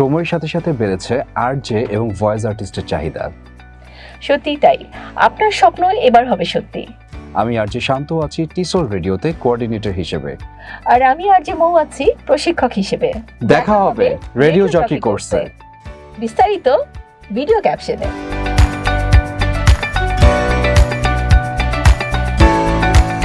সময়ের সাথে সাথে বেড়েছে আরজে এবং ভয়েস আর্টিস্টের চাহিদা। সত্যি তাই। আপনার স্বপ্ন এবার হবে সত্যি। আমি আর যে শান্ত আছি টিসোর রেডিওতে কোঅর্ডিনেটর হিসেবে। আর আমি আর যে মৌ আছি প্রশিক্ষক হিসেবে। দেখা হবে রেডিও জকি কোর্সে। বিস্তারিত ভিডিও ক্যাপশনে।